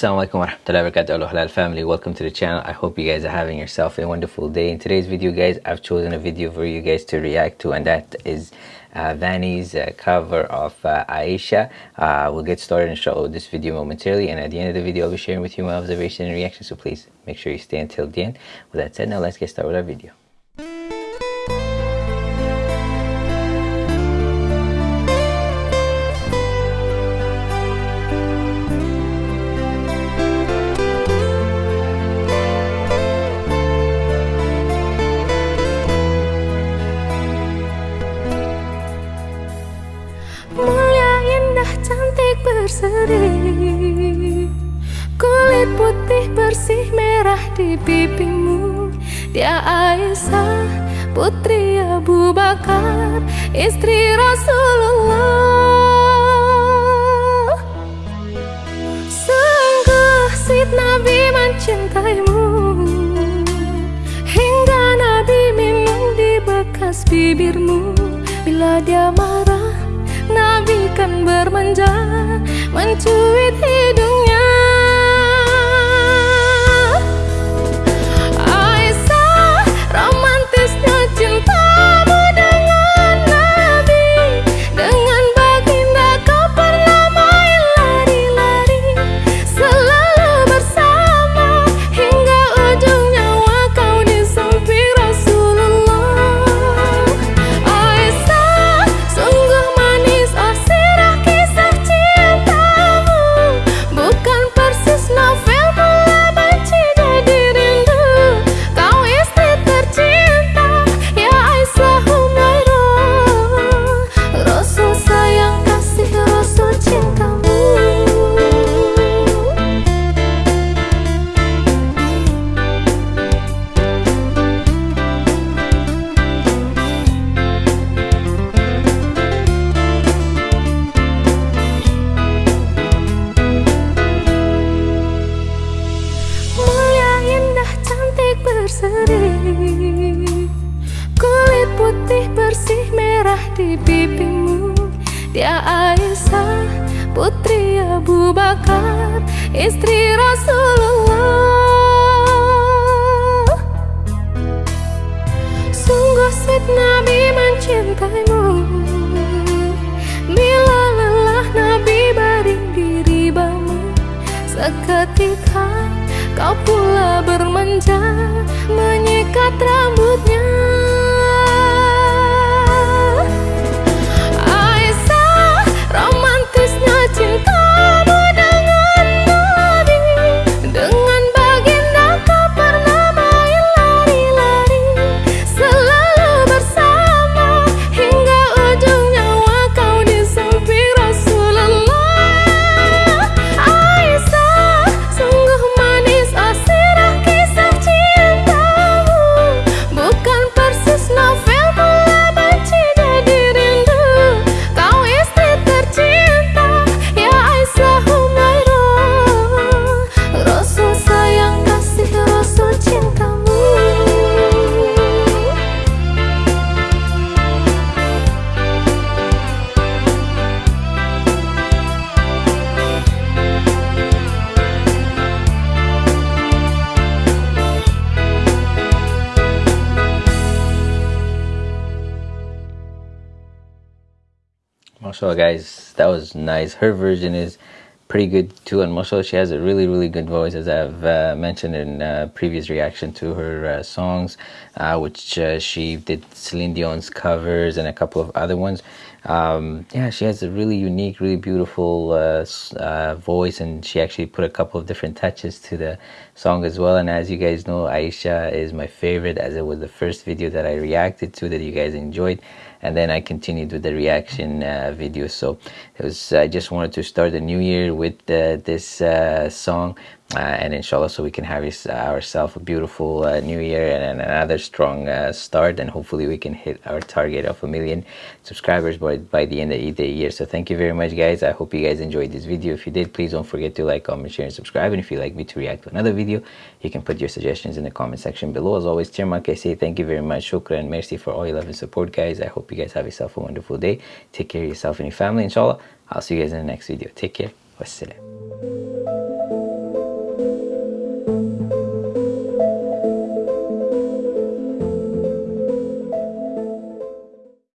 Assalamualaikum warahmatullahi wabarakatuh. Halal family. Welcome to the channel. I hope you guys are having yourself a wonderful day. In today's video guys I've chosen a video for you guys to react to and that is uh, Vanny's uh, cover of uh, Aisha. Uh, we'll get started and show this video momentarily and at the end of the video I'll be sharing with you my observation and reaction so please make sure you stay until the end. With that said now let's get started with our video merah di pipimu. Dia Aisyah putri Abu Bakar Istri Rasulullah. Sungguh Sid Nabi mencintaimu. Hingga Nabi minum di bekas bibirmu. Bila dia marah Nabi kan bermanja mencuit hidungnya di pipimu. Dia Aisyah putri Abu Bakar Istri Rasulullah. Sungguh sweet Nabi mencintaimu. Bila lelah Nabi baring di ribamu Seketika kau pula bermanja Menyikat rambutnya mashallah guys that was nice. Her version is pretty good too and mashallah she has a really really good voice as i've uh, mentioned in uh, previous reaction to her uh, songs uh, which uh, she did celine dion's covers and a couple of other ones. Um, yeah she has a really unique really beautiful uh, voice and she actually put a couple of different touches to the song as well. And as you guys know aisha is my favorite as it was the first video that i reacted to that you guys enjoyed and then I continued with the reaction uh, video. So it was I just wanted to start the new year with uh, this uh, song and inshallah so we can have ourselves a beautiful uh, new year and, another strong uh, start. And hopefully we can hit our target of a million subscribers by, by the end of the year. So thank you very much guys. I hope you guys enjoyed this video. If you did please don't forget to like comment share and subscribe. And if you'd like me to react to another video you can put your suggestions in the comment section below. As always chairman thank you very much. Shukran merci for all your love and support guys. I hope you guys have yourself a wonderful day. Take care of yourself and your family inshallah. I'll see you guys in the next video. Take care. Wassalam